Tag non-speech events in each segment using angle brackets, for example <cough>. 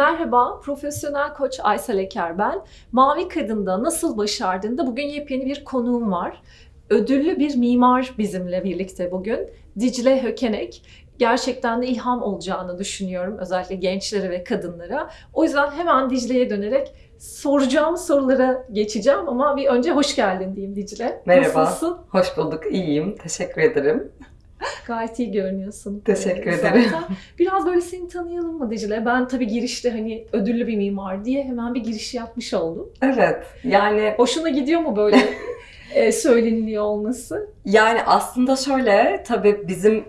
Merhaba, profesyonel koç Aysel Eker ben. Mavi Kadın'da nasıl başardığında bugün yepyeni bir konuğum var. Ödüllü bir mimar bizimle birlikte bugün. Dicle Hökenek. Gerçekten de ilham olacağını düşünüyorum özellikle gençlere ve kadınlara. O yüzden hemen Dicle'ye dönerek soracağım sorulara geçeceğim ama bir önce hoş geldin diyeyim Dicle. Merhaba. Nasılsın? Hoş bulduk, iyiyim. Teşekkür ederim. <laughs> Gayet iyi görünüyorsun. Teşekkür Ee, ederim. zaten. Biraz böyle seni tanıyalım mı Dicle? Ben tabii girişte hani ödüllü bir mimar diye hemen bir giriş yapmış oldum. Evet, yani Hoşuna gidiyor mu böyle <laughs> e, söyleniliyor olması? yani aslında şöyle, tabii bizim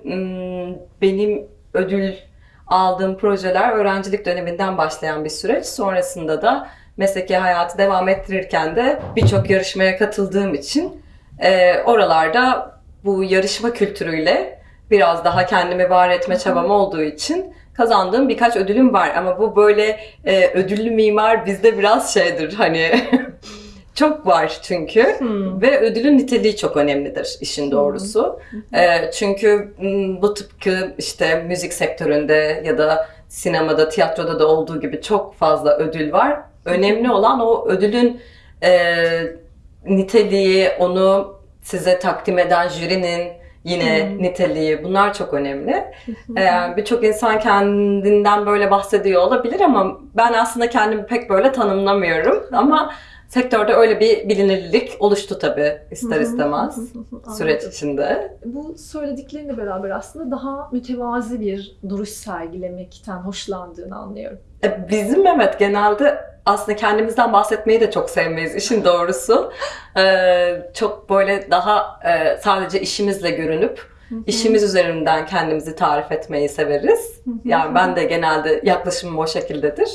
benim ödül aldığım projeler öğrencilik döneminden başlayan bir süreç. Sonrasında da mesleki hayatı devam ettirirken de birçok yarışmaya katıldığım için e, oralarda bu yarışma kültürüyle biraz daha kendimi var etme çabam olduğu için kazandığım birkaç ödülüm var. Ama bu böyle e, ödüllü mimar bizde biraz şeydir hani <laughs> çok var çünkü. Hmm. Ve ödülün niteliği çok önemlidir işin doğrusu. Ee, çünkü m, bu tıpkı işte müzik sektöründe ya da sinemada, tiyatroda da olduğu gibi çok fazla ödül var. Önemli olan o ödülün e, niteliği, onu size takdim eden jürinin yine Hmm. niteliği bunlar çok önemli. Ee, Birçok insan kendinden böyle bahsediyor olabilir ama ben aslında kendimi pek böyle tanımlamıyorum. Ama sektörde öyle bir bilinirlik oluştu tabii ister istemez süreç içinde. Bu söylediklerinle beraber aslında daha mütevazi bir duruş sergilemekten hoşlandığını anlıyorum. E, Bizim evet genelde aslında kendimizden bahsetmeyi de çok sevmeyiz işin doğrusu. Ee, çok böyle daha e, sadece işimizle görünüp işimiz üzerinden kendimizi tarif etmeyi severiz. Yani ben de genelde yaklaşımım o şekildedir.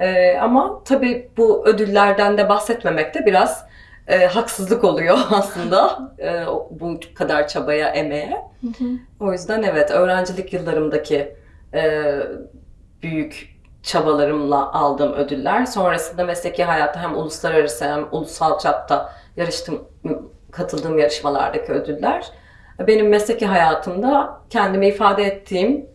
Ee, ama tabii bu ödüllerden de bahsetmemek de biraz e, haksızlık oluyor <laughs> aslında e, bu kadar çabaya, emeğe. O yüzden evet öğrencilik yıllarımdaki e, büyük çabalarımla aldığım ödüller. Sonrasında mesleki hayatta hem uluslararası hem ulusal çapta yarıştım, katıldığım yarışmalardaki ödüller. Benim mesleki hayatımda kendimi ifade ettiğim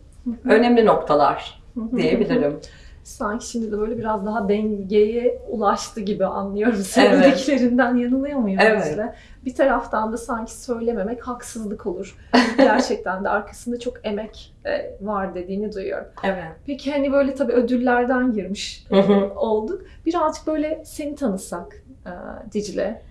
önemli noktalar diyebilirim. Sanki şimdi de böyle biraz daha dengeye ulaştı gibi anlıyorum <laughs> söylediklerinden yanılıyor muyum? Evet. Dicle? Bir taraftan da sanki söylememek haksızlık olur. <laughs> Gerçekten de arkasında çok emek e, var dediğini duyuyorum. Evet. Peki hani böyle tabii ödüllerden girmiş hı. olduk. Birazcık böyle seni tanısak e, Dicle.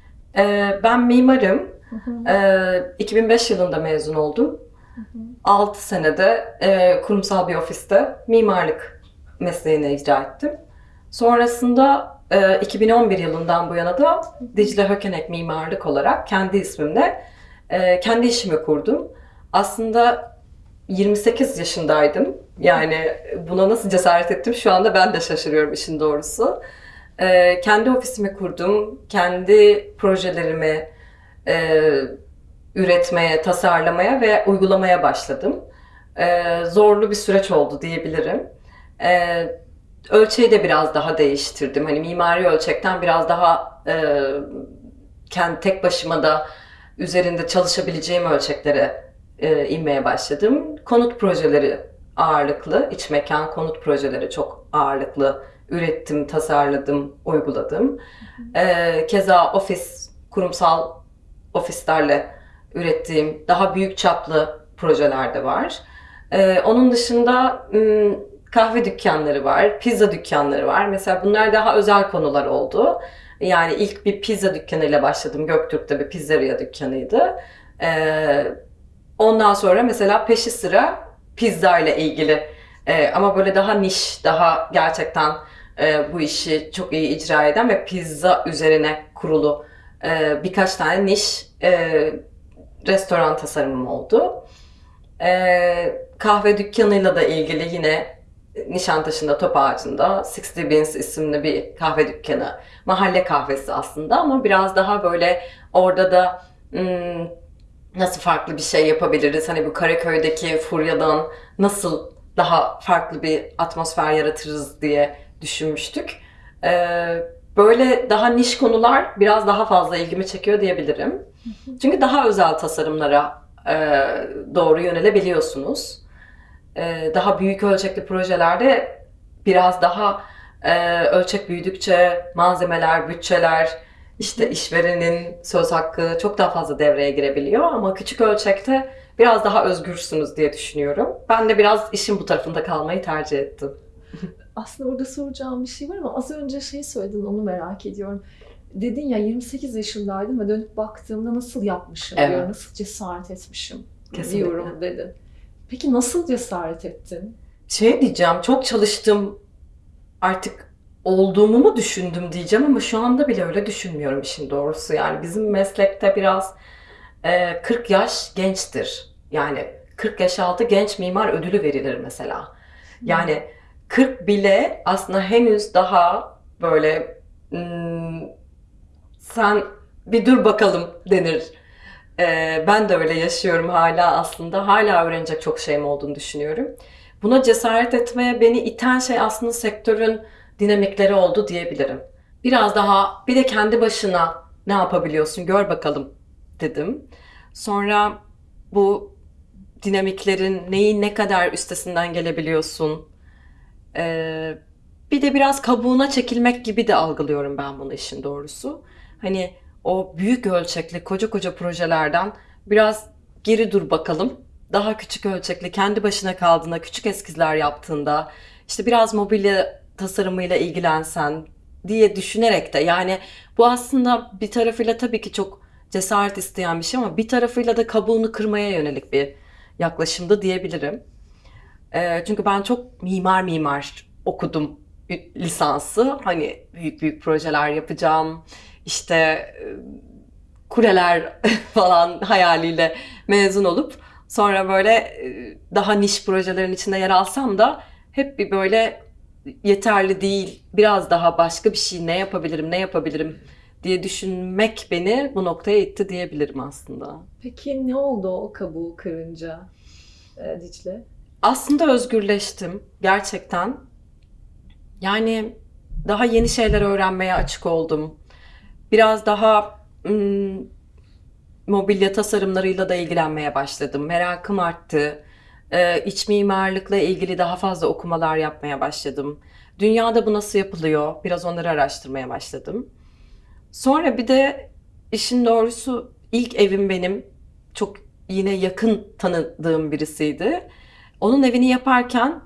Ben mimarım. Hı hı. Ee, 2005 yılında mezun oldum. Hı hı. 6 senede e, kurumsal bir ofiste mimarlık mesleğini icra ettim. Sonrasında e, 2011 yılından bu yana da Dicle Hökenek Mimarlık olarak kendi ismimle e, kendi işimi kurdum. Aslında 28 yaşındaydım. Yani buna nasıl cesaret ettim şu anda ben de şaşırıyorum işin doğrusu. E, kendi ofisimi kurdum. Kendi projelerimi e, üretmeye, tasarlamaya ve uygulamaya başladım. Zorlu bir süreç oldu diyebilirim. Ee, ölçeği de biraz daha değiştirdim. Hani mimari ölçekten biraz daha e, kendi tek başıma da üzerinde çalışabileceğim ölçeklere e, inmeye başladım. Konut projeleri ağırlıklı, iç mekan konut projeleri çok ağırlıklı ürettim, tasarladım, uyguladım. Ee, keza ofis, kurumsal ofislerle ürettiğim daha büyük çaplı projeler de var. Ee, onun dışında kahve dükkanları var, pizza dükkanları var. Mesela bunlar daha özel konular oldu. Yani ilk bir pizza dükkanıyla başladım. Göktürk'te bir pizzeria dükkanıydı. Ee, ondan sonra mesela peşi sıra pizza ile ilgili Ee, ama böyle daha niş, daha gerçekten e, bu işi çok iyi icra eden ve pizza üzerine kurulu e, birkaç tane niş e, restoran tasarımım oldu. E, kahve dükkanıyla da ilgili yine Nişantaşı'nda Top Ağacı'nda 60 Beans isimli bir kahve dükkanı. Mahalle kahvesi aslında ama biraz daha böyle orada da hmm, nasıl farklı bir şey yapabiliriz? Hani bu Karaköy'deki furyadan nasıl daha farklı bir atmosfer yaratırız diye düşünmüştük. Ee, böyle daha niş konular biraz daha fazla ilgimi çekiyor diyebilirim. Çünkü daha özel tasarımlara e, doğru yönelebiliyorsunuz. E, daha büyük ölçekli projelerde biraz daha e, ölçek büyüdükçe malzemeler, bütçeler, işte işverenin söz hakkı çok daha fazla devreye girebiliyor ama küçük ölçekte biraz daha özgürsünüz diye düşünüyorum. Ben de biraz işin bu tarafında kalmayı tercih ettim. <laughs> Aslında burada soracağım bir şey var ama az önce şey söyledin onu merak ediyorum. Dedin ya 28 yaşındaydım ve dönüp baktığımda nasıl yapmışım Evet. diyor, nasıl cesaret etmişim Kesinlikle. diyorum dedin. Peki nasıl cesaret ettin? Şey diyeceğim, çok çalıştım artık olduğumu mu düşündüm diyeceğim ama şu anda bile öyle düşünmüyorum işin doğrusu. Yani bizim meslekte biraz e, 40 yaş gençtir. Yani 40 yaş altı genç mimar ödülü verilir mesela. Yani 40 bile aslında henüz daha böyle hmm, sen bir dur bakalım denir. Ee, ben de öyle yaşıyorum hala aslında. Hala öğrenecek çok şeyim olduğunu düşünüyorum. Buna cesaret etmeye beni iten şey aslında sektörün dinamikleri oldu diyebilirim. Biraz daha bir de kendi başına ne yapabiliyorsun gör bakalım dedim. Sonra bu dinamiklerin neyi ne kadar üstesinden gelebiliyorsun. Ee, bir de biraz kabuğuna çekilmek gibi de algılıyorum ben bunu işin doğrusu. Hani o büyük ölçekli koca koca projelerden biraz geri dur bakalım. Daha küçük ölçekli kendi başına kaldığında, küçük eskizler yaptığında, işte biraz mobilya tasarımıyla ilgilensen diye düşünerek de yani bu aslında bir tarafıyla tabii ki çok cesaret isteyen bir şey ama bir tarafıyla da kabuğunu kırmaya yönelik bir yaklaşımda diyebilirim. Ee, çünkü ben çok mimar mimar okudum lisansı. Hani büyük büyük projeler yapacağım. İşte e, kuleler <laughs> falan hayaliyle mezun olup sonra böyle e, daha niş projelerin içinde yer alsam da hep bir böyle yeterli değil, biraz daha başka bir şey ne yapabilirim, ne yapabilirim diye düşünmek beni bu noktaya itti diyebilirim aslında. Peki ne oldu o kabuğu kırınca e, Dicle? Aslında özgürleştim gerçekten. Yani daha yeni şeyler öğrenmeye açık oldum. Biraz daha mm, mobilya tasarımlarıyla da ilgilenmeye başladım. Merakım arttı. Ee, iç mimarlıkla ilgili daha fazla okumalar yapmaya başladım. Dünyada bu nasıl yapılıyor? Biraz onları araştırmaya başladım. Sonra bir de işin doğrusu ilk evim benim çok yine yakın tanıdığım birisiydi. Onun evini yaparken,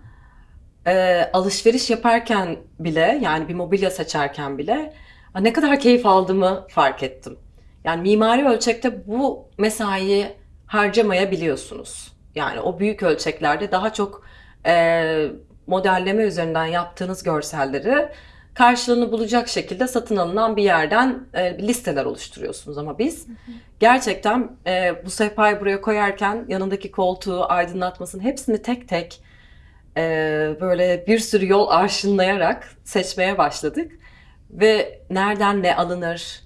e, alışveriş yaparken bile, yani bir mobilya seçerken bile ne kadar keyif aldığımı fark ettim. Yani mimari ölçekte bu mesaiyi harcamayabiliyorsunuz. Yani o büyük ölçeklerde daha çok e, modelleme üzerinden yaptığınız görselleri karşılığını bulacak şekilde satın alınan bir yerden e, listeler oluşturuyorsunuz. Ama biz gerçekten e, bu sehpayı buraya koyarken yanındaki koltuğu, aydınlatmasını hepsini tek tek e, böyle bir sürü yol arşınlayarak seçmeye başladık. Ve nereden ne alınır,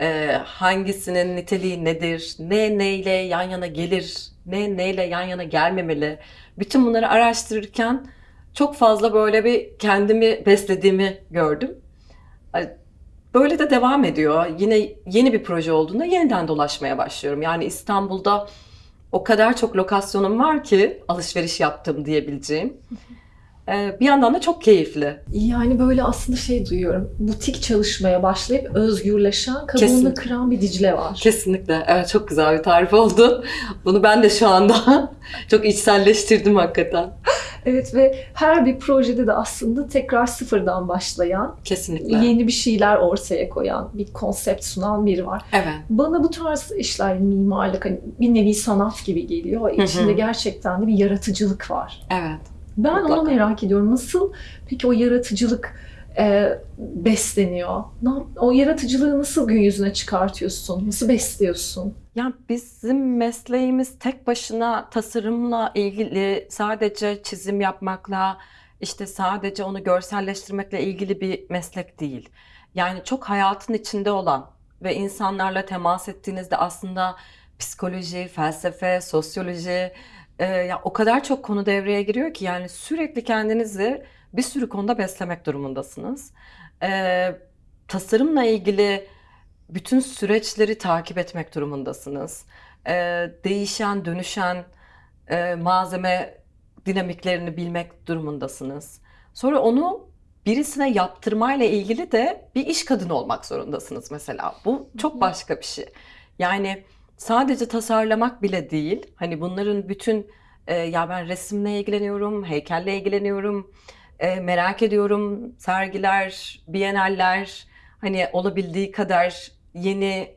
e, hangisinin niteliği nedir, ne neyle yan yana gelir, ne neyle yan yana gelmemeli. Bütün bunları araştırırken çok fazla böyle bir kendimi beslediğimi gördüm. Böyle de devam ediyor. Yine yeni bir proje olduğunda yeniden dolaşmaya başlıyorum. Yani İstanbul'da o kadar çok lokasyonum var ki alışveriş yaptım diyebileceğim. <laughs> Ee, Bir yandan da çok keyifli. Yani böyle aslında şey duyuyorum. Butik çalışmaya başlayıp özgürleşen, kabuğunu Kesinlikle. kıran bir Dicle var. Kesinlikle. Evet çok güzel bir tarif oldu. <laughs> Bunu ben de şu anda <laughs> çok içselleştirdim hakikaten. Evet ve her bir projede de aslında tekrar sıfırdan başlayan, Kesinlikle. yeni bir şeyler ortaya koyan, bir konsept sunan biri var. Evet. Bana bu tarz işler mimarlık hani bir nevi sanat gibi geliyor. İçinde gerçekten de bir yaratıcılık var. Evet. Ben onu Mutlaka. merak ediyorum. Nasıl peki o yaratıcılık e, besleniyor? O yaratıcılığı nasıl gün yüzüne çıkartıyorsun? Nasıl besliyorsun? Yani bizim mesleğimiz tek başına tasarımla ilgili sadece çizim yapmakla işte sadece onu görselleştirmekle ilgili bir meslek değil. Yani çok hayatın içinde olan ve insanlarla temas ettiğinizde aslında psikoloji, felsefe, sosyoloji e, ya o kadar çok konu devreye giriyor ki yani sürekli kendinizi bir sürü konuda beslemek durumundasınız. E, tasarımla ilgili bütün süreçleri takip etmek durumundasınız. Ee, değişen, dönüşen e, malzeme dinamiklerini bilmek durumundasınız. Sonra onu birisine yaptırmayla ilgili de bir iş kadını olmak zorundasınız mesela. Bu çok başka bir şey. Yani sadece tasarlamak bile değil. Hani bunların bütün e, ya ben resimle ilgileniyorum, heykelle ilgileniyorum, e, merak ediyorum sergiler, biyenaller, hani olabildiği kadar yeni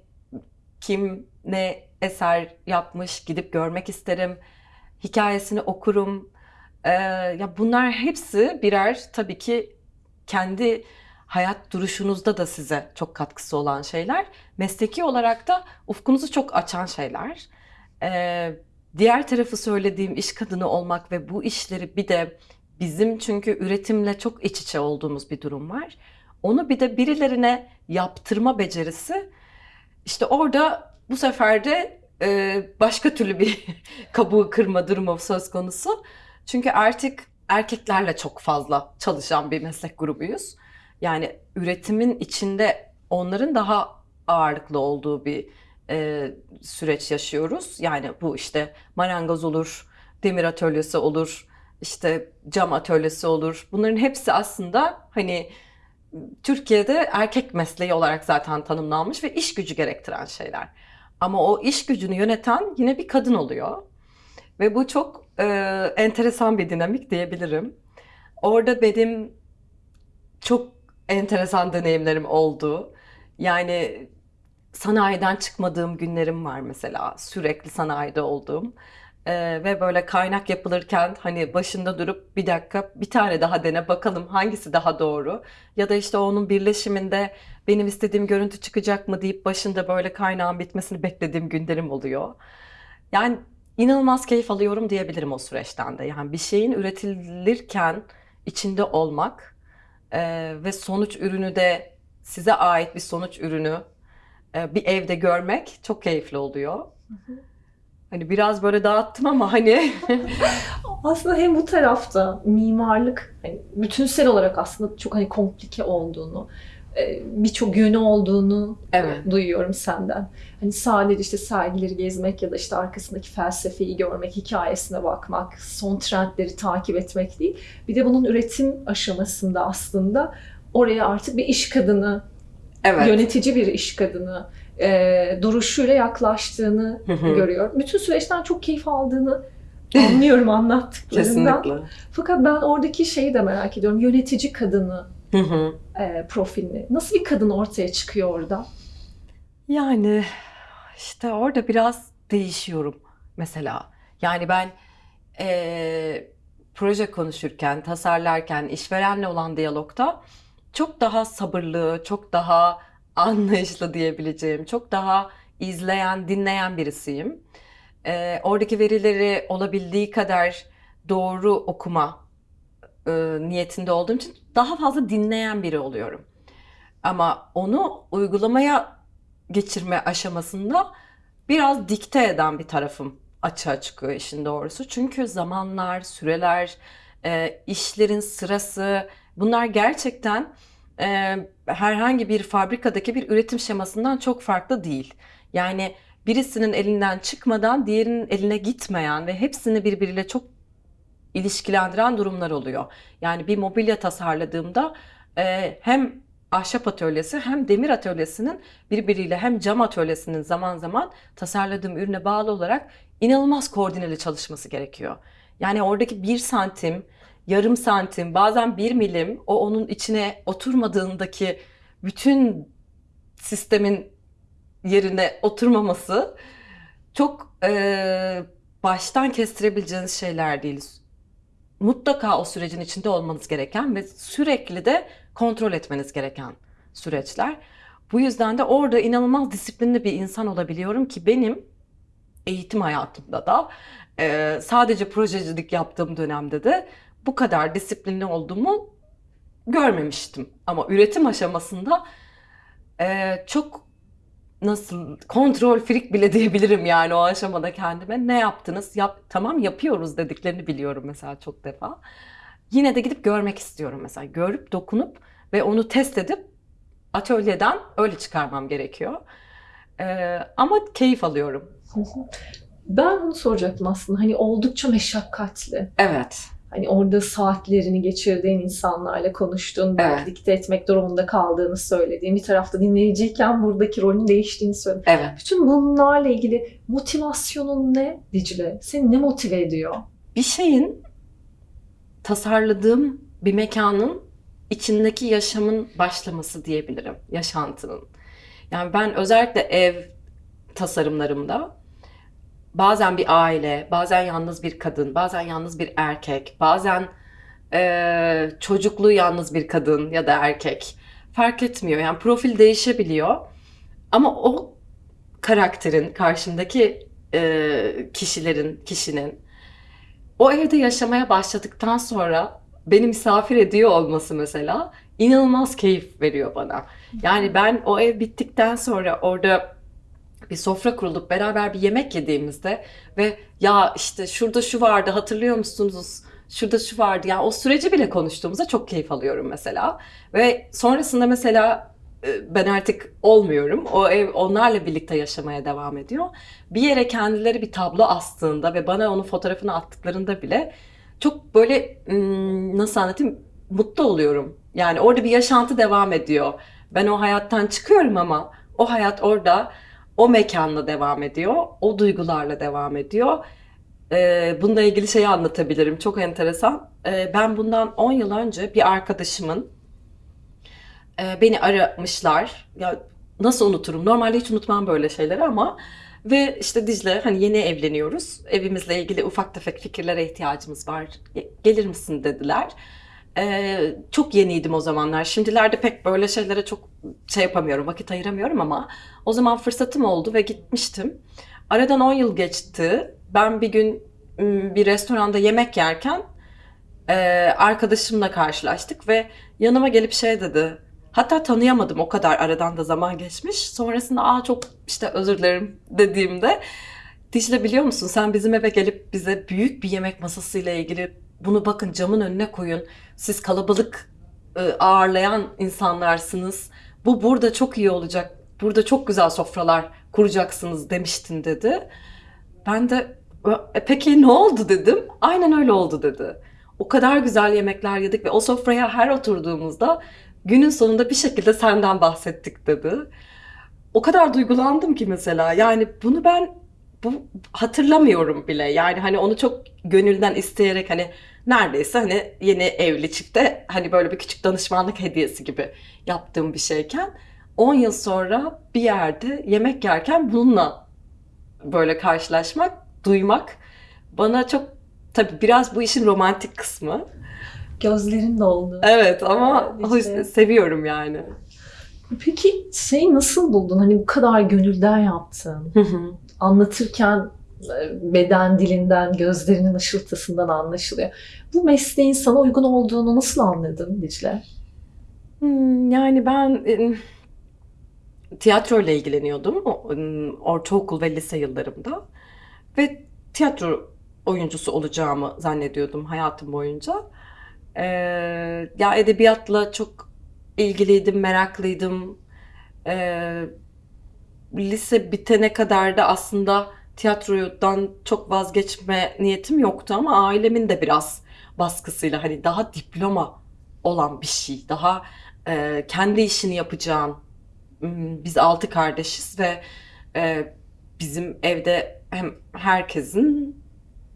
kim ne eser yapmış gidip görmek isterim. Hikayesini okurum. Ee, ya bunlar hepsi birer tabii ki kendi hayat duruşunuzda da size çok katkısı olan şeyler. Mesleki olarak da ufkunuzu çok açan şeyler. Ee, diğer tarafı söylediğim iş kadını olmak ve bu işleri bir de bizim çünkü üretimle çok iç içe olduğumuz bir durum var. Onu bir de birilerine yaptırma becerisi işte orada bu sefer de e, başka türlü bir <laughs> kabuğu kırma durumu söz konusu. Çünkü artık erkeklerle çok fazla çalışan bir meslek grubuyuz. Yani üretimin içinde onların daha ağırlıklı olduğu bir e, süreç yaşıyoruz. Yani bu işte marangoz olur, demir atölyesi olur, işte cam atölyesi olur. Bunların hepsi aslında hani Türkiye'de erkek mesleği olarak zaten tanımlanmış ve iş gücü gerektiren şeyler. Ama o iş gücünü yöneten yine bir kadın oluyor. Ve bu çok e, enteresan bir dinamik diyebilirim. Orada benim çok enteresan deneyimlerim oldu. Yani sanayiden çıkmadığım günlerim var mesela. Sürekli sanayide olduğum. Ee, ve böyle kaynak yapılırken hani başında durup bir dakika bir tane daha dene bakalım hangisi daha doğru. Ya da işte onun birleşiminde benim istediğim görüntü çıkacak mı deyip başında böyle kaynağın bitmesini beklediğim günlerim oluyor. Yani inanılmaz keyif alıyorum diyebilirim o süreçten de. Yani bir şeyin üretilirken içinde olmak e, ve sonuç ürünü de size ait bir sonuç ürünü e, bir evde görmek çok keyifli oluyor. Hani biraz böyle dağıttım ama hani <laughs> Aslında hem bu tarafta mimarlık hani bütünsel olarak aslında çok hani komplike olduğunu, birçok yönü olduğunu Evet. duyuyorum senden. Hani sadece işte sergileri gezmek ya da işte arkasındaki felsefeyi görmek, hikayesine bakmak, son trendleri takip etmek değil. Bir de bunun üretim aşamasında aslında oraya artık bir iş kadını, evet. yönetici bir iş kadını e, duruşuyla yaklaştığını Hı hı. görüyorum. Bütün süreçten çok keyif aldığını anlıyorum <laughs> anlattıklarından. Kesinlikle. Fakat ben oradaki şeyi de merak ediyorum. Yönetici kadını Hı hı. E, profilini. Nasıl bir kadın ortaya çıkıyor orada? Yani işte orada biraz değişiyorum mesela. Yani ben eee, proje konuşurken, tasarlarken, işverenle olan diyalogta çok daha sabırlı, çok daha anlayışlı diyebileceğim, çok daha izleyen, dinleyen birisiyim. Eee, oradaki verileri olabildiği kadar doğru okuma e, niyetinde olduğum için daha fazla dinleyen biri oluyorum. Ama onu uygulamaya geçirme aşamasında biraz dikte eden bir tarafım açığa çıkıyor işin doğrusu. Çünkü zamanlar, süreler, e, işlerin sırası bunlar gerçekten e, herhangi bir fabrikadaki bir üretim şemasından çok farklı değil. Yani birisinin elinden çıkmadan diğerinin eline gitmeyen ve hepsini birbiriyle çok ilişkilendiren durumlar oluyor. Yani bir mobilya tasarladığımda e, hem ahşap atölyesi hem demir atölyesinin birbiriyle hem cam atölyesinin zaman zaman tasarladığım ürüne bağlı olarak inanılmaz koordineli çalışması gerekiyor. Yani oradaki bir santim, yarım santim, bazen bir milim o onun içine oturmadığındaki bütün sistemin yerine oturmaması çok e, baştan kestirebileceğiniz şeyler değil. Mutlaka o sürecin içinde olmanız gereken ve sürekli de kontrol etmeniz gereken süreçler. Bu yüzden de orada inanılmaz disiplinli bir insan olabiliyorum ki benim eğitim hayatımda da e, sadece projecilik yaptığım dönemde de bu kadar disiplinli olduğumu görmemiştim. Ama üretim aşamasında e, çok nasıl kontrol freak bile diyebilirim yani o aşamada kendime. Ne yaptınız? Yap, tamam yapıyoruz dediklerini biliyorum mesela çok defa. Yine de gidip görmek istiyorum mesela. Görüp dokunup ve onu test edip atölyeden öyle çıkarmam gerekiyor. Ee, ama keyif alıyorum. Ben bunu soracaktım aslında. Hani oldukça meşakkatli. Evet. Hani orada saatlerini geçirdiğin insanlarla konuştuğun, belki Evet. dikte etmek durumunda kaldığını söylediğin, bir tarafta dinleyiciyken buradaki rolün değiştiğini söyledin. Evet. Bütün bunlarla ilgili motivasyonun ne Dicle? Seni ne motive ediyor? bir şeyin tasarladığım bir mekanın içindeki yaşamın başlaması diyebilirim. Yaşantının. Yani ben özellikle ev tasarımlarımda bazen bir aile, bazen yalnız bir kadın, bazen yalnız bir erkek, bazen eee çocuklu yalnız bir kadın ya da erkek fark etmiyor. Yani profil değişebiliyor. Ama o karakterin, karşımdaki eee, kişilerin, kişinin o evde yaşamaya başladıktan sonra beni misafir ediyor olması mesela inanılmaz keyif veriyor bana. Yani ben o ev bittikten sonra orada bir sofra kurulup beraber bir yemek yediğimizde ve ya işte şurada şu vardı hatırlıyor musunuz? Şurada şu vardı. Yani o süreci bile konuştuğumuzda çok keyif alıyorum mesela. Ve sonrasında mesela e, ben artık olmuyorum. O ev onlarla birlikte yaşamaya devam ediyor. Bir yere kendileri bir tablo astığında ve bana onun fotoğrafını attıklarında bile çok böyle ım, nasıl anlatayım mutlu oluyorum. Yani orada bir yaşantı devam ediyor. Ben o hayattan çıkıyorum ama o hayat orada o mekanla devam ediyor. O duygularla devam ediyor. Ee, bununla ilgili şeyi anlatabilirim. Çok enteresan. Ee, ben bundan 10 yıl önce bir arkadaşımın e, beni aramışlar. Ya nasıl unuturum? Normalde hiç unutmam böyle şeyleri ama ve işte Dicle hani yeni evleniyoruz. Evimizle ilgili ufak tefek fikirlere ihtiyacımız var. Ge- Gelir misin dediler. Ee, çok yeniydim o zamanlar. Şimdilerde pek böyle şeylere çok şey yapamıyorum, vakit ayıramıyorum ama o zaman fırsatım oldu ve gitmiştim. Aradan 10 yıl geçti. Ben bir gün bir restoranda yemek yerken e, arkadaşımla karşılaştık ve yanıma gelip şey dedi. Hatta tanıyamadım o kadar aradan da zaman geçmiş. Sonrasında aa çok işte özür dilerim dediğimde Dicle biliyor musun sen bizim eve gelip bize büyük bir yemek masasıyla ilgili bunu bakın camın önüne koyun. Siz kalabalık e, ağırlayan insanlarsınız. Bu burada çok iyi olacak. Burada çok güzel sofralar kuracaksınız demiştin dedi. Ben de "E, peki ne oldu dedim. Aynen öyle oldu dedi. O kadar güzel yemekler yedik ve o sofraya her oturduğumuzda günün sonunda bir şekilde senden bahsettik dedi. O kadar duygulandım ki mesela. Yani bunu ben bu hatırlamıyorum bile. Yani hani onu çok gönülden isteyerek hani neredeyse hani yeni evli çifte hani böyle bir küçük danışmanlık hediyesi gibi yaptığım bir şeyken 10 yıl sonra bir yerde yemek yerken bununla böyle karşılaşmak, duymak bana çok tabii biraz bu işin romantik kısmı. Gözlerin doldu. Evet ama işte. seviyorum yani. Peki şeyi nasıl buldun? Hani bu kadar gönülden yaptın. Hı hı. Anlatırken e, beden dilinden, gözlerinin ışıltısından anlaşılıyor. Bu mesleğin sana uygun olduğunu nasıl anladın Dicle? Hmm, Yani ben e, tiyatroyla ilgileniyordum o- e, ortaokul ve lise yıllarımda ve tiyatro oyuncusu olacağımı zannediyordum hayatım boyunca. Ee, ya edebiyatla çok ilgiliydim, meraklıydım. Ee, lise bitene kadar da aslında tiyatrodan çok vazgeçme niyetim yoktu ama ailemin de biraz baskısıyla hani daha diploma olan bir şey, daha e, kendi işini yapacağın. Hmm, Biz altı kardeşiz ve e, bizim evde hem herkesin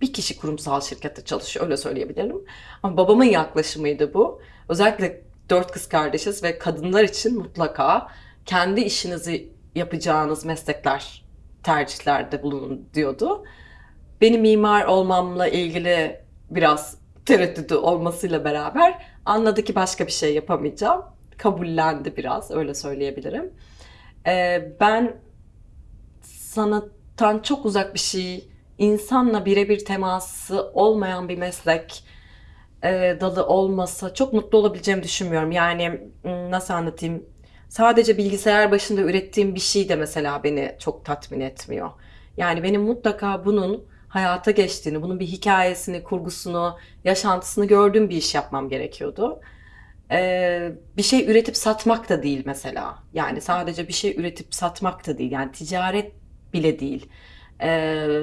bir kişi kurumsal şirkette çalışıyor öyle söyleyebilirim. Ama babamın yaklaşımıydı bu. Özellikle dört kız kardeşiz ve kadınlar için mutlaka kendi işinizi yapacağınız meslekler tercihlerde bulunun diyordu. Benim mimar olmamla ilgili biraz tereddütü olmasıyla beraber anladı ki başka bir şey yapamayacağım. Kabullendi biraz öyle söyleyebilirim. Ee, ben sanattan çok uzak bir şey, insanla birebir teması olmayan bir meslek e, dalı olmasa çok mutlu olabileceğimi düşünmüyorum. Yani m, nasıl anlatayım? Sadece bilgisayar başında ürettiğim bir şey de mesela beni çok tatmin etmiyor. Yani benim mutlaka bunun hayata geçtiğini, bunun bir hikayesini, kurgusunu, yaşantısını gördüğüm bir iş yapmam gerekiyordu. Ee, bir şey üretip satmak da değil mesela. Yani sadece bir şey üretip satmak da değil. Yani ticaret bile değil. Ee,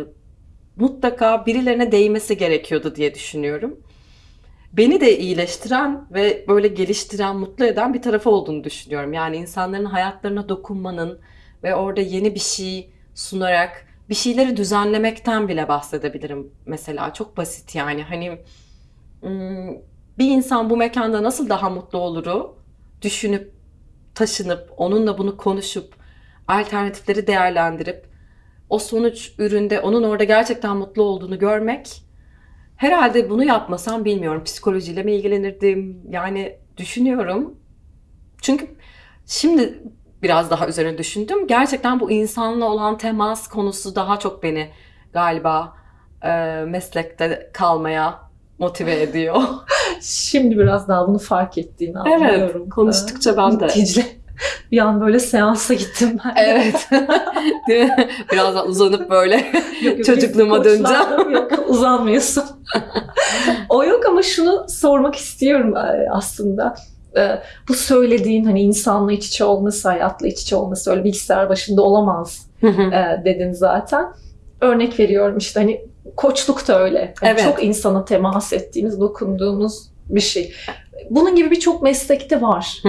mutlaka birilerine değmesi gerekiyordu diye düşünüyorum. Beni de iyileştiren ve böyle geliştiren, mutlu eden bir tarafı olduğunu düşünüyorum. Yani insanların hayatlarına dokunmanın ve orada yeni bir şey sunarak bir şeyleri düzenlemekten bile bahsedebilirim mesela. Çok basit yani. Hani bir insan bu mekanda nasıl daha mutlu oluru düşünüp, taşınıp, onunla bunu konuşup, alternatifleri değerlendirip, o sonuç üründe onun orada gerçekten mutlu olduğunu görmek herhalde bunu yapmasam bilmiyorum. Psikolojiyle mi ilgilenirdim? Yani düşünüyorum. Çünkü şimdi biraz daha üzerine düşündüm. Gerçekten bu insanla olan temas konusu daha çok beni galiba e, meslekte kalmaya motive ediyor. <laughs> Şimdi biraz daha bunu fark ettiğini anlıyorum. konuştukça ben de. Bir an böyle seansa gittim ben. Evet. <laughs> Değil mi? Biraz uzanıp böyle Yok, yok, <laughs> çocukluğuma döneceğim. Yok uzanmıyorsun. o yok ama şunu sormak istiyorum e, aslında. E, Bu söylediğin hani insanla iç içe olması, hayatla iç içe olması öyle bilgisayar başında olamaz e, dedin zaten. Örnek veriyorum işte hani koçluk da öyle. Hani Evet. Çok insana temas ettiğimiz, dokunduğumuz bir şey. Bunun gibi birçok meslekte var.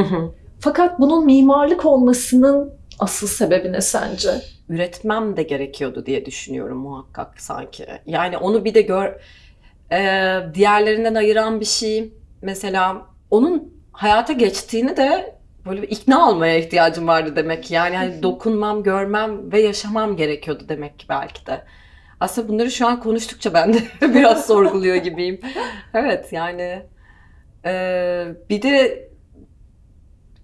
Fakat bunun mimarlık olmasının asıl sebebi ne sence? üretmem de gerekiyordu diye düşünüyorum muhakkak sanki. Yani onu bir de gör e, diğerlerinden ayıran bir şey mesela onun hayata geçtiğini de böyle bir ikna olmaya ihtiyacım vardı demek ki. Yani hani dokunmam, görmem ve yaşamam gerekiyordu demek ki belki de. Aslında bunları şu an konuştukça ben de <laughs> biraz sorguluyor gibiyim. Evet yani e, bir de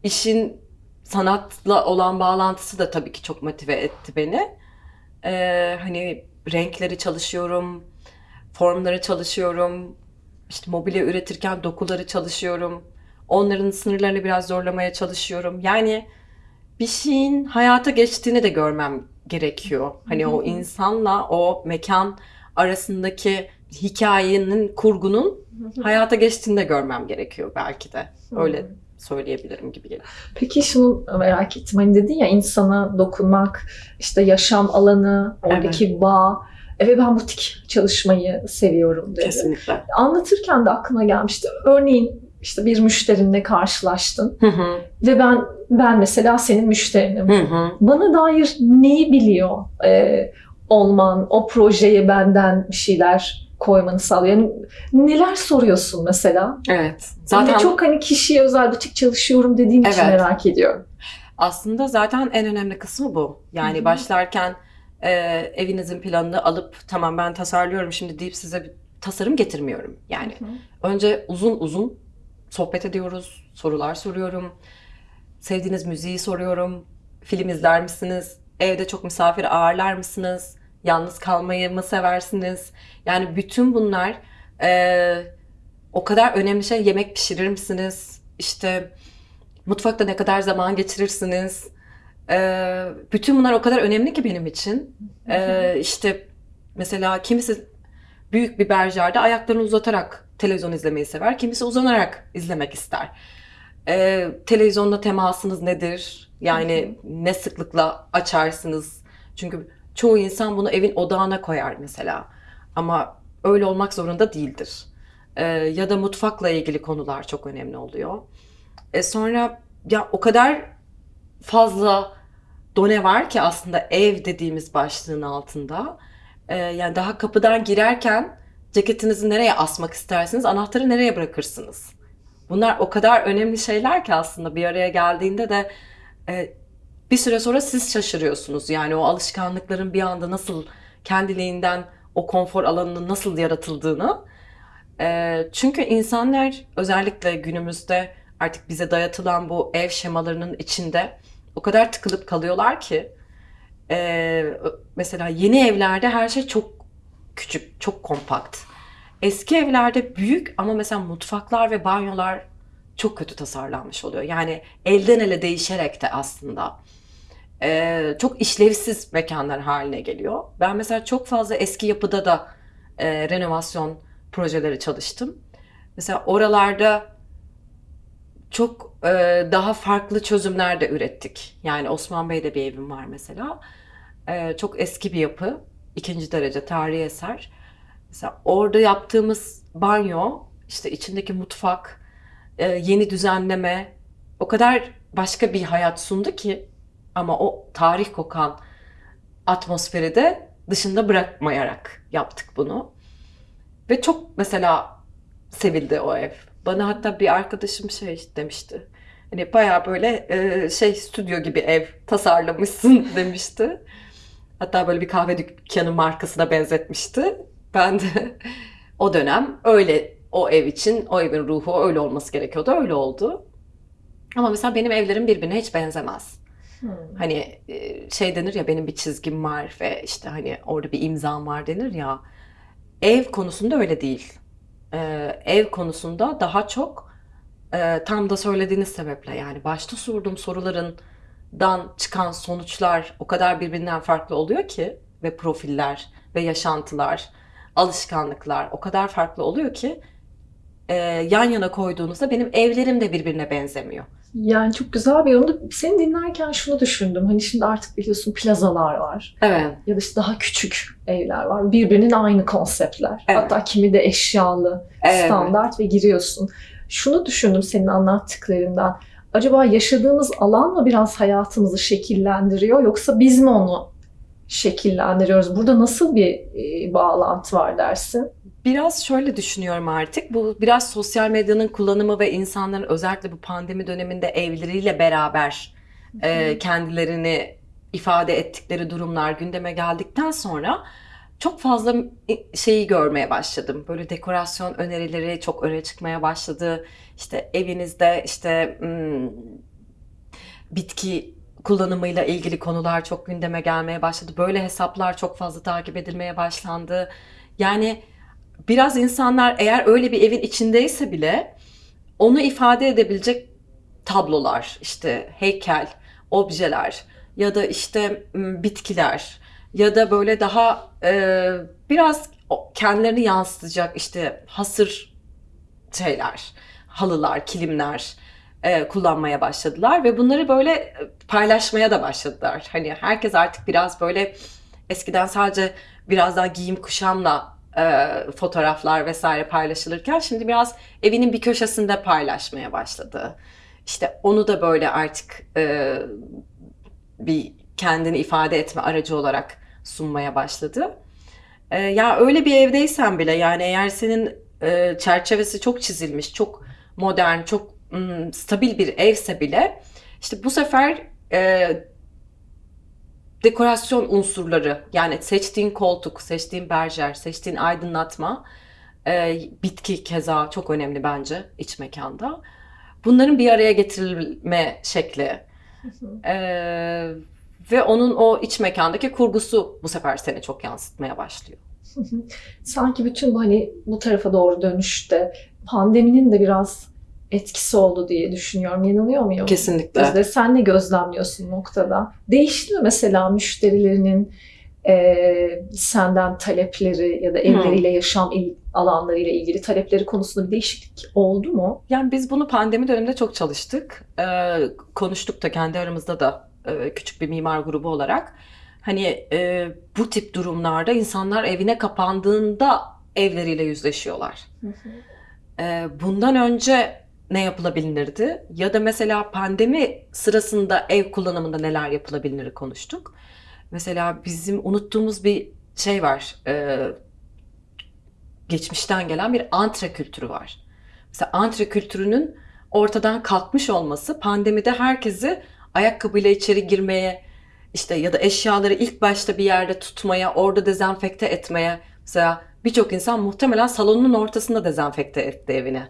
işin sanatla olan bağlantısı da tabii ki çok motive etti beni. Ee, hani renkleri çalışıyorum, formları çalışıyorum, işte mobilya üretirken dokuları çalışıyorum. Onların sınırlarını biraz zorlamaya çalışıyorum. Yani bir şeyin hayata geçtiğini de görmem gerekiyor. Hani o insanla o mekan arasındaki hikayenin, kurgunun hayata geçtiğini de görmem gerekiyor belki de. Öyle söyleyebilirim gibi geliyor. Peki şunu merak ettim. Hani dedin ya insana dokunmak, işte yaşam alanı, oradaki bağ. E, ve ben butik çalışmayı seviyorum dedi. Kesinlikle. Anlatırken de aklıma gelmişti. Örneğin işte bir müşterinle karşılaştın Hı hı. ve ben ben mesela senin müşterinim. Hı hı. Bana dair neyi biliyor e, olman, o projeye benden bir şeyler koymanı sağlıyor. Yani neler soruyorsun mesela? Evet. Zaten Zaten çok hani kişiye özel butik çalışıyorum dediğin için Evet. merak ediyorum. aslında zaten en önemli kısmı bu. Yani Hı hı. başlarken e, evinizin planını alıp tamam ben tasarlıyorum şimdi deyip size bir tasarım getirmiyorum. Yani önce uzun uzun sohbet ediyoruz, sorular soruyorum. Sevdiğiniz müziği soruyorum. Film izler misiniz? Evde çok misafir ağırlar mısınız? Yalnız kalmayı mı seversiniz? Yani bütün bunlar e, o kadar önemli şey. Yemek pişirir misiniz? İşte mutfakta ne kadar zaman geçirirsiniz? E, bütün bunlar o kadar önemli ki benim için. E, işte mesela kimisi büyük bir berjerde ayaklarını uzatarak televizyon izlemeyi sever. Kimisi uzanarak izlemek ister. Ee, televizyonda temasınız nedir? Yani ne sıklıkla açarsınız? Çünkü çoğu insan bunu evin odağına koyar mesela. Ama öyle olmak zorunda değildir. Ee, ya da mutfakla ilgili konular çok önemli oluyor. E sonra ya o kadar fazla done var ki aslında ev dediğimiz başlığın altında. Ee, yani daha kapıdan girerken ceketinizi nereye asmak istersiniz, anahtarı nereye bırakırsınız? Bunlar o kadar önemli şeyler ki aslında bir araya geldiğinde de e, bir süre sonra siz şaşırıyorsunuz. Yani o alışkanlıkların bir anda nasıl kendiliğinden o konfor alanının nasıl yaratıldığını. E, çünkü insanlar özellikle günümüzde artık bize dayatılan bu ev şemalarının içinde o kadar tıkılıp kalıyorlar ki e, mesela yeni evlerde her şey çok küçük, çok kompakt. Eski evlerde büyük ama mesela mutfaklar ve banyolar çok kötü tasarlanmış oluyor. Yani elden ele değişerek de aslında e, çok işlevsiz mekanlar haline geliyor. Ben mesela çok fazla eski yapıda da e, renovasyon projeleri çalıştım. Mesela oralarda çok e, daha farklı çözümler de ürettik. Yani Osman Bey'de bir evim var mesela. E, çok eski bir yapı. ikinci derece tarihi eser. Mesela orada yaptığımız banyo işte içindeki mutfak, e, yeni düzenleme o kadar başka bir hayat sundu ki ama o tarih kokan atmosferi de dışında bırakmayarak yaptık bunu. Ve çok mesela sevildi o ev. Bana hatta bir arkadaşım şey demişti. Hani bayağı böyle e, şey stüdyo gibi ev tasarlamışsın <laughs> demişti. Hatta böyle bir kahve dükkanı markasına benzetmişti. Ben de <laughs> o dönem öyle o ev için o evin ruhu öyle olması gerekiyordu. Öyle oldu. Ama mesela benim evlerim birbirine hiç benzemez. Hmm. Hani e, şey denir ya benim bir çizgim var ve işte hani orada bir imzam var denir ya. Ev konusunda öyle değil. Ee, ev konusunda daha çok e, tam da söylediğiniz sebeple yani başta sorduğum sorularından çıkan sonuçlar o kadar birbirinden farklı oluyor ki ve profiller ve yaşantılar, alışkanlıklar o kadar farklı oluyor ki e, yan yana koyduğunuzda benim evlerim de birbirine benzemiyor. Yani çok güzel bir yorumdu. Seni dinlerken şunu düşündüm. Hani şimdi artık biliyorsun plazalar var. Evet. Ya da işte daha küçük evler var. Birbirinin aynı konseptler. Evet. Hatta kimi de eşyalı, Evet. standart ve giriyorsun. Şunu düşündüm senin anlattıklarından. Acaba yaşadığımız alan mı biraz hayatımızı şekillendiriyor yoksa biz mi onu şekillendiriyoruz? Burada nasıl bir e, bağlantı var dersin? Biraz şöyle düşünüyorum artık. Bu biraz sosyal medyanın kullanımı ve insanların özellikle bu pandemi döneminde evleriyle beraber e, kendilerini ifade ettikleri durumlar gündeme geldikten sonra çok fazla şeyi görmeye başladım. Böyle dekorasyon önerileri çok öne çıkmaya başladı. İşte evinizde işte hmm, bitki kullanımıyla ilgili konular çok gündeme gelmeye başladı. Böyle hesaplar çok fazla takip edilmeye başlandı. Yani biraz insanlar eğer öyle bir evin içindeyse bile onu ifade edebilecek tablolar, işte heykel, objeler ya da işte bitkiler ya da böyle daha e, biraz kendilerini yansıtacak işte hasır şeyler, halılar, kilimler e, kullanmaya başladılar ve bunları böyle paylaşmaya da başladılar. Hani herkes artık biraz böyle eskiden sadece biraz daha giyim kuşamla e, fotoğraflar vesaire paylaşılırken şimdi biraz evinin bir köşesinde paylaşmaya başladı. İşte onu da böyle artık e, bir kendini ifade etme aracı olarak sunmaya başladı. E, ya öyle bir evdeysen bile yani eğer senin e, çerçevesi çok çizilmiş, çok modern, çok mm, stabil bir evse bile işte bu sefer e, dekorasyon unsurları yani seçtiğin koltuk, seçtiğin berjer, seçtiğin aydınlatma, e, bitki keza çok önemli bence iç mekanda. Bunların bir araya getirilme şekli e, ve onun o iç mekandaki kurgusu bu sefer seni çok yansıtmaya başlıyor. Sanki bütün bu hani bu tarafa doğru dönüşte pandeminin de biraz etkisi oldu diye düşünüyorum. Yanılıyor muyum? Kesinlikle. Gözde sen ne gözlemliyorsun noktada? Değişti mi mesela müşterilerinin e, senden talepleri ya da evleriyle yaşam il- alanlarıyla ilgili talepleri konusunda bir değişiklik oldu mu? Yani biz bunu pandemi döneminde çok çalıştık. Ee, konuştuk da kendi aramızda da e, küçük bir mimar grubu olarak. Hani e, bu tip durumlarda insanlar evine kapandığında evleriyle yüzleşiyorlar. Ee, bundan önce ne yapılabilirdi? Ya da mesela pandemi sırasında ev kullanımında neler yapılabilir konuştuk. Mesela bizim unuttuğumuz bir şey var. Ee, geçmişten gelen bir antre kültürü var. Mesela antre kültürünün ortadan kalkmış olması pandemide herkesi ayakkabıyla içeri girmeye işte ya da eşyaları ilk başta bir yerde tutmaya, orada dezenfekte etmeye. Mesela birçok insan muhtemelen salonun ortasında dezenfekte etti evini.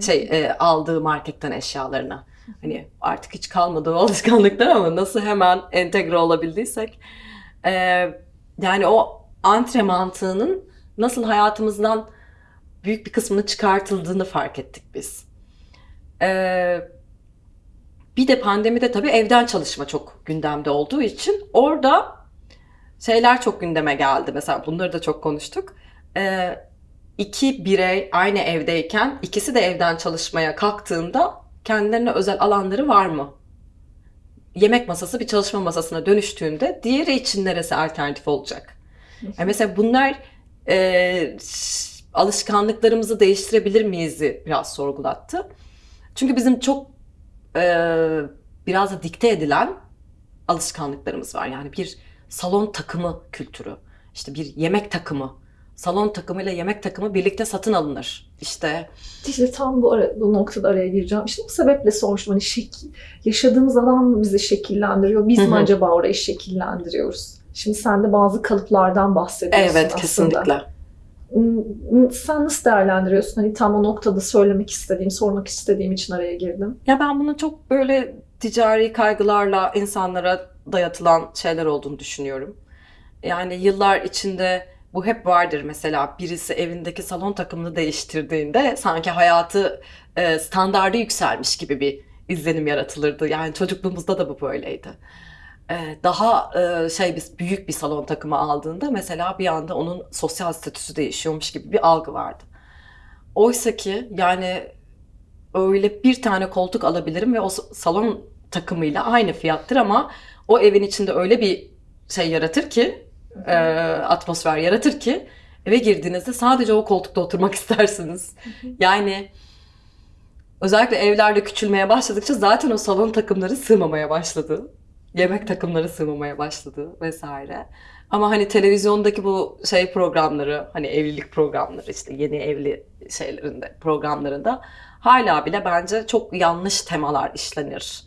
Şey e, aldığı marketten eşyalarını. Hani artık hiç kalmadı o <laughs> alışkanlıklar ama nasıl hemen entegre olabildiysek. E, yani o antre mantığının nasıl hayatımızdan büyük bir kısmını çıkartıldığını fark ettik biz. Ee, bir de pandemide tabii evden çalışma çok gündemde olduğu için orada şeyler çok gündeme geldi. Mesela bunları da çok konuştuk. Ee, iki birey aynı evdeyken ikisi de evden çalışmaya kalktığında kendilerine özel alanları var mı? Yemek masası bir çalışma masasına dönüştüğünde diğeri için neresi alternatif olacak? Yani mesela bunlar e, alışkanlıklarımızı değiştirebilir miyiz'i biraz sorgulattı. Çünkü bizim çok e, biraz da dikte edilen alışkanlıklarımız var. Yani bir salon takımı kültürü, işte bir yemek takımı, salon takımıyla yemek takımı birlikte satın alınır. İşte İşte tam bu, ara, bu noktada araya gireceğim. İşte bu sebeple sormuştum. Hani şekil, yaşadığımız alan mı bizi şekillendiriyor? Biz Hı mi acaba orayı şekillendiriyoruz? Şimdi sen de bazı kalıplardan bahsediyorsun evet aslında. kesinlikle. Hmm, Sen nasıl değerlendiriyorsun? Hani tam o noktada söylemek istediğim, sormak istediğim için araya girdim. Ya ben bunu çok böyle ticari kaygılarla insanlara dayatılan şeyler olduğunu düşünüyorum. Yani yıllar içinde bu hep vardır mesela birisi evindeki salon takımını değiştirdiğinde sanki hayatı e, standardı yükselmiş gibi bir izlenim yaratılırdı. Yani çocukluğumuzda da bu böyleydi. E, daha e, şey bir büyük bir salon takımı aldığında mesela bir anda onun sosyal statüsü değişiyormuş gibi bir algı vardı. Oysa ki yani öyle bir tane koltuk alabilirim ve o salon takımıyla aynı fiyattır ama o evin içinde öyle bir şey yaratır ki, e, atmosfer yaratır ki eve girdiğinizde sadece o koltukta oturmak <laughs> istersiniz. Yani özellikle evlerde küçülmeye başladıkça zaten o salon takımları sığmamaya başladı. Yemek takımları sığmamaya başladı vesaire. Ama hani televizyondaki bu şey programları, hani evlilik programları işte yeni evli şeylerinde, programlarında hala bile bence çok yanlış temalar işlenir.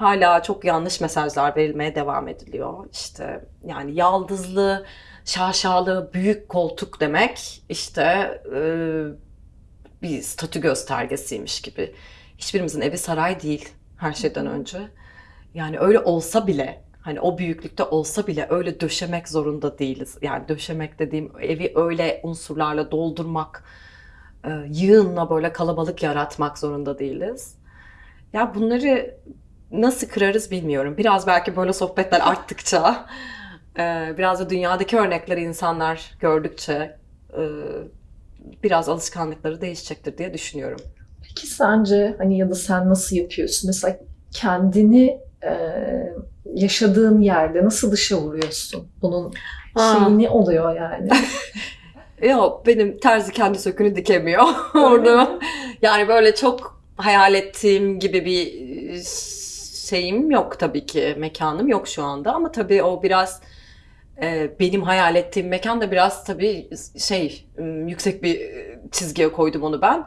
Hala çok yanlış mesajlar verilmeye devam ediliyor. İşte yani yaldızlı, şaşalı, büyük koltuk demek işte e, bir statü göstergesiymiş gibi. Hiçbirimizin evi saray değil her şeyden önce. Yani öyle olsa bile hani o büyüklükte olsa bile öyle döşemek zorunda değiliz. Yani döşemek dediğim evi öyle unsurlarla doldurmak, e, yığınla böyle kalabalık yaratmak zorunda değiliz. Ya bunları nasıl kırarız bilmiyorum. Biraz belki böyle sohbetler <laughs> arttıkça, e, biraz da dünyadaki örnekleri insanlar gördükçe e, biraz alışkanlıkları değişecektir diye düşünüyorum. Peki sence hani ya da sen nasıl yapıyorsun? Mesela kendini e, yaşadığın yerde nasıl dışa vuruyorsun? Bunun Aa. şeyi ne oluyor yani? <laughs> <laughs> Yok benim terzi kendi sökünü dikemiyor orada. Yani böyle çok hayal ettiğim gibi bir şeyim yok tabii ki. Mekanım yok şu anda ama tabii o biraz e, benim hayal ettiğim mekan da biraz tabii şey yüksek bir çizgiye koydum onu ben.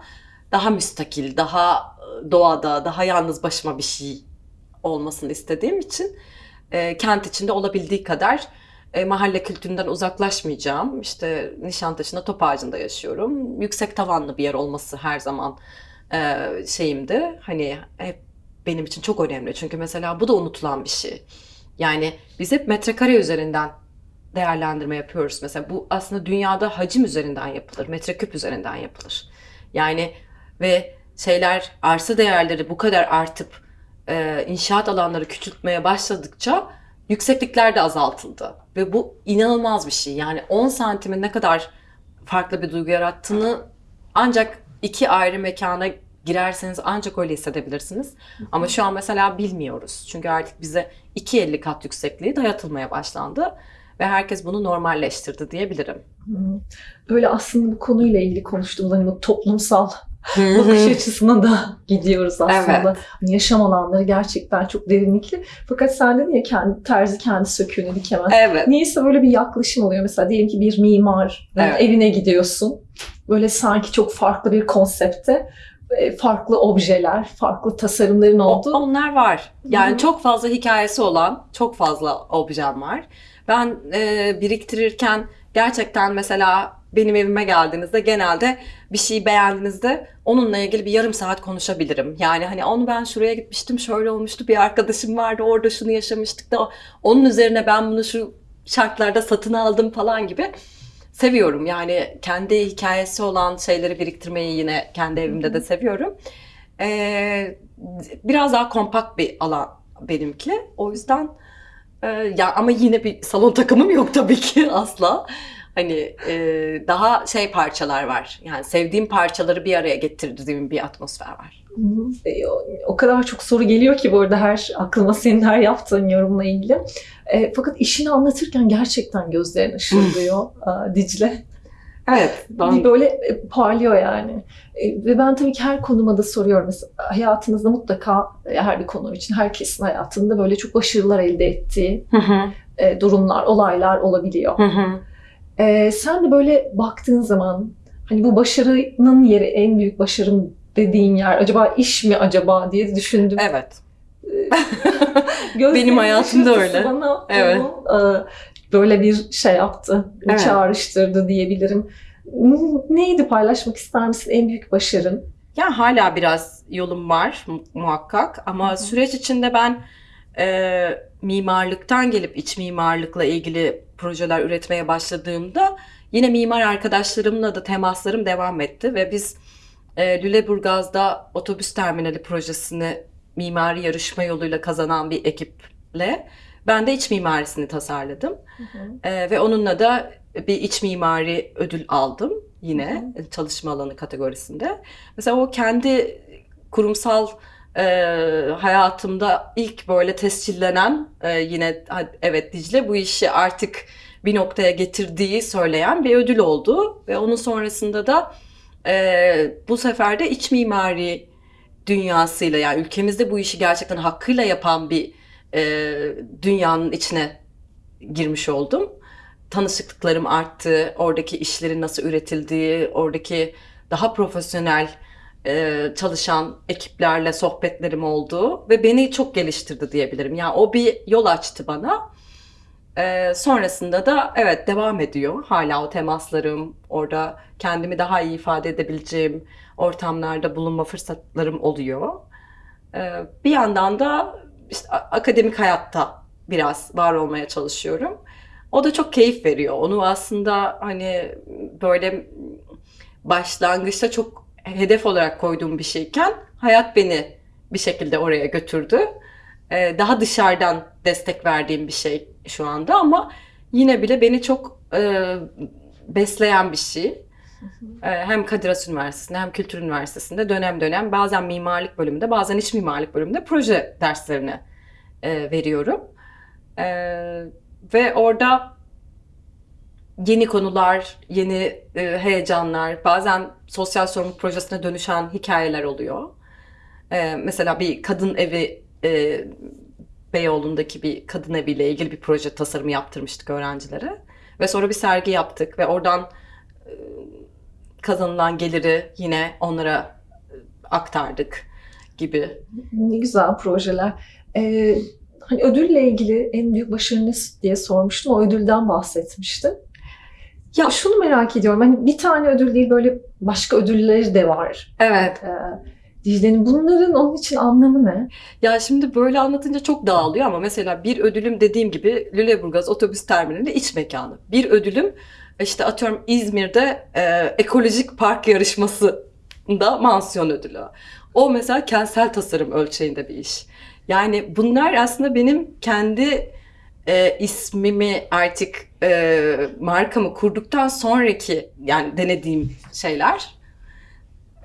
Daha müstakil, daha doğada, daha yalnız başıma bir şey olmasını istediğim için e, kent içinde olabildiği kadar e, mahalle kültüründen uzaklaşmayacağım. İşte Nişantaşı'nda top ağacında yaşıyorum. Yüksek tavanlı bir yer olması her zaman e, şeyimdi. Hani hep benim için çok önemli. Çünkü mesela bu da unutulan bir şey. Yani biz hep metrekare üzerinden değerlendirme yapıyoruz. Mesela bu aslında dünyada hacim üzerinden yapılır. Metreküp üzerinden yapılır. Yani ve şeyler arsa değerleri bu kadar artıp e, inşaat alanları küçültmeye başladıkça yükseklikler de azaltıldı. Ve bu inanılmaz bir şey. Yani 10 santimin ne kadar farklı bir duygu yarattığını ancak iki ayrı mekana girerseniz ancak öyle hissedebilirsiniz. Ama şu an mesela bilmiyoruz. Çünkü artık bize 2.50 kat yüksekliği dayatılmaya başlandı. Ve herkes bunu normalleştirdi diyebilirim. Böyle aslında bu konuyla ilgili konuştuğumuz hani bu toplumsal bakış açısına da gidiyoruz aslında. Evet. Hani yaşam alanları gerçekten çok derinlikli. Fakat sen dedin ya kendi, terzi kendi söküğünü dikemez. Evet. Niyeyse böyle bir yaklaşım oluyor. Mesela diyelim ki bir mimar Evet. evine gidiyorsun. Böyle sanki çok farklı bir konsepte farklı objeler, farklı tasarımların O- olduğu. Onlar var. Yani Hı hı. çok fazla hikayesi olan çok fazla objem var. Ben e, biriktirirken gerçekten mesela benim evime geldiğinizde genelde bir şeyi beğendiğinizde onunla ilgili bir yarım saat konuşabilirim. Yani hani onu ben şuraya gitmiştim, şöyle olmuştu, bir arkadaşım vardı, orada şunu yaşamıştık da onun üzerine ben bunu şu şartlarda satın aldım falan gibi seviyorum. Yani kendi hikayesi olan şeyleri biriktirmeyi yine kendi evimde de seviyorum. Ee, biraz daha kompakt bir alan benimki. O yüzden e, ya ama yine bir salon <laughs> takımım yok tabii ki <laughs> asla. Hani e, daha şey parçalar var. Yani sevdiğim parçaları bir araya getirdiğim bir atmosfer var. E, o- O kadar çok soru geliyor ki bu arada her aklıma senin her yaptığın yorumla ilgili. E, fakat işini anlatırken gerçekten gözlerin ışıldıyor Aa, <laughs> Dicle. Evet. Ben, böyle e, parlıyor yani. E, Ve ben tabii ki her konuma da soruyorum. Mesela hayatınızda mutlaka e, her bir konu için herkesin hayatında böyle çok başarılar elde ettiği Hı hı, e, durumlar, olaylar olabiliyor. hı hı. E, sen de böyle baktığın zaman hani bu başarının yeri en büyük başarım dediğin yer acaba iş mi acaba diye düşündüm. Evet. <laughs> Gözlerinin Benim hayatımda öyle. Bana Evet. onu, e, böyle bir şey yaptı, Evet. çağrıştırdı diyebilirim. Neydi paylaşmak ister misin en büyük başarın? Ya hala biraz yolum var mu- muhakkak ama Hı hı. süreç içinde ben e, mimarlıktan gelip iç mimarlıkla ilgili projeler üretmeye başladığımda yine mimar arkadaşlarımla da temaslarım devam etti ve biz e, Lüleburgaz'da otobüs terminali projesini mimari yarışma yoluyla kazanan bir ekiple ben de iç mimarisini tasarladım. Ee, ve onunla da bir iç mimari ödül aldım yine çalışma alanı kategorisinde. Mesela o kendi kurumsal e, hayatımda ilk böyle tescillenen e, yine evet Dicle bu işi artık bir noktaya getirdiği söyleyen bir ödül oldu ve onun sonrasında da e, bu sefer de iç mimari dünyasıyla yani ülkemizde bu işi gerçekten hakkıyla yapan bir e, dünyanın içine girmiş oldum. Tanışıklıklarım arttı, oradaki işlerin nasıl üretildiği, oradaki daha profesyonel e, çalışan ekiplerle sohbetlerim oldu ve beni çok geliştirdi diyebilirim. Yani o bir yol açtı bana. E, sonrasında da evet devam ediyor. Hala o temaslarım, orada kendimi daha iyi ifade edebileceğim ortamlarda bulunma fırsatlarım oluyor. E, bir yandan da işte akademik hayatta biraz var olmaya çalışıyorum. O da çok keyif veriyor. Onu aslında hani böyle başlangıçta çok hedef olarak koyduğum bir şeyken hayat beni bir şekilde oraya götürdü. Ee, daha dışarıdan destek verdiğim bir şey şu anda ama yine bile beni çok e, besleyen bir şey. Ee, Hem Kadir Has Üniversitesi'nde hem Kültür Üniversitesi'nde dönem dönem bazen mimarlık bölümünde bazen iç mimarlık bölümünde proje derslerini e, veriyorum. E, ve orada yeni konular, yeni e, heyecanlar, bazen sosyal sorumluluk projesine dönüşen hikayeler oluyor. E, mesela bir kadın evi e, Beyoğlu'ndaki bir kadın eviyle ilgili bir proje tasarımı yaptırmıştık öğrencilere. Ve sonra bir sergi yaptık ve oradan e, kazanılan geliri yine onlara e, aktardık gibi. Ne güzel projeler. Ee, hani ödülle ilgili en büyük başarınız diye sormuştum. O ödülden bahsetmiştin. Ya- şunu merak ediyorum. Hani bir tane ödül değil böyle başka ödülleri de var. Evet. Ee, Dicle'nin bunların onun için anlamı ne? Ya şimdi böyle anlatınca çok dağılıyor ama mesela bir ödülüm dediğim gibi Lüleburgaz otobüs terminali iç mekanı. Bir ödülüm işte atıyorum İzmir'de e, ekolojik park yarışmasında mansiyon ödülü. O mesela kentsel tasarım ölçeğinde bir iş. Yani bunlar aslında benim kendi e, ismimi artık e, markamı kurduktan sonraki yani denediğim şeyler.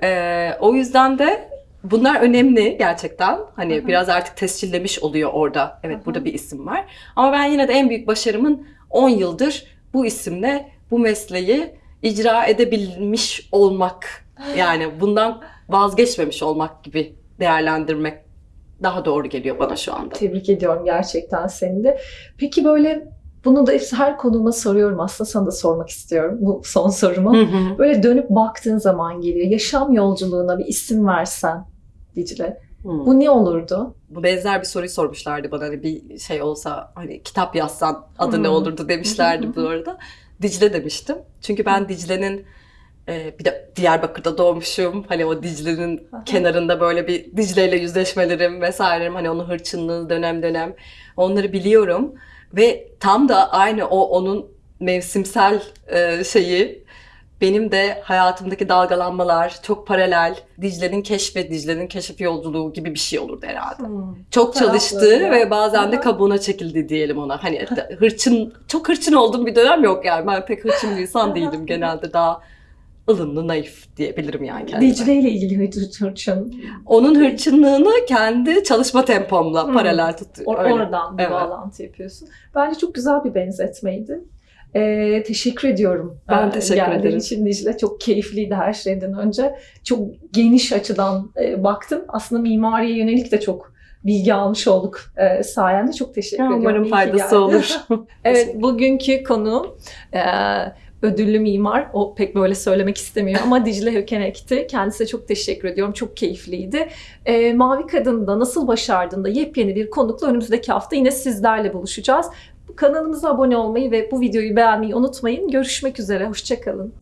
E, o yüzden de bunlar önemli gerçekten. Hani Hı hı. biraz artık tescillemiş oluyor orada. Evet Hı hı. burada bir isim var. Ama ben yine de en büyük başarımın 10 yıldır bu isimle bu mesleği icra edebilmiş olmak. Yani bundan vazgeçmemiş olmak gibi değerlendirmek daha doğru geliyor bana şu anda. Tebrik ediyorum gerçekten seni de. Peki böyle bunu da her konuma soruyorum aslında sana da sormak istiyorum bu son sorumu. Hı hı. Böyle dönüp baktığın zaman geliyor. Yaşam yolculuğuna bir isim versen Dicle. Hı. Bu ne olurdu? Bu benzer bir soruyu sormuşlardı bana hani bir şey olsa hani kitap yazsan adı ne Hmm. olurdu demişlerdi bu arada. Dicle demiştim. Çünkü ben Dicle'nin e, bir de Diyarbakır'da doğmuşum. Hani o Dicle'nin kenarında böyle bir Dicle ile yüzleşmelerim vesairem hani onun hırçınlığı dönem dönem onları biliyorum. Ve tam da aynı o onun mevsimsel e, şeyi benim de hayatımdaki dalgalanmalar çok paralel. Dicle'nin keşfe, Dicle'nin keşif yolculuğu gibi bir şey olurdu herhalde. Çok Tarafları çalıştı ya. ve bazen de Aha. kabuğuna çekildi diyelim ona. Hani de- <laughs> hırçın, çok hırçın olduğum bir dönem yok yani. Ben pek hırçın bir insan değildim. Genelde daha ılımlı, naif diyebilirim yani kendime. Dicle ile ilgili hır- hırçın. Onun hırçınlığını kendi çalışma tempomla Hmm. paralel tut. Or- oradan bir Evet. bağlantı yapıyorsun. Bence çok güzel bir benzetmeydi. Ee, teşekkür ediyorum. Ben Ee, teşekkür geldiğin ederim. için Dicle çok keyifliydi her şeyden önce. Çok geniş açıdan e, baktım. Aslında mimariye yönelik de çok bilgi almış olduk e, sayende. Çok teşekkür ediyorum. Umarım faydası olur. <laughs> <laughs> Evet, bugünkü konuğum e, ödüllü mimar. O pek böyle söylemek istemiyor ama Dicle Hökenek'ti. Kendisine çok teşekkür ediyorum. Çok keyifliydi. E, Mavi Kadın'da nasıl başardığında yepyeni bir konukla önümüzdeki hafta yine sizlerle buluşacağız. Kanalımıza abone olmayı ve bu videoyu beğenmeyi unutmayın. Görüşmek üzere. Hoşçakalın.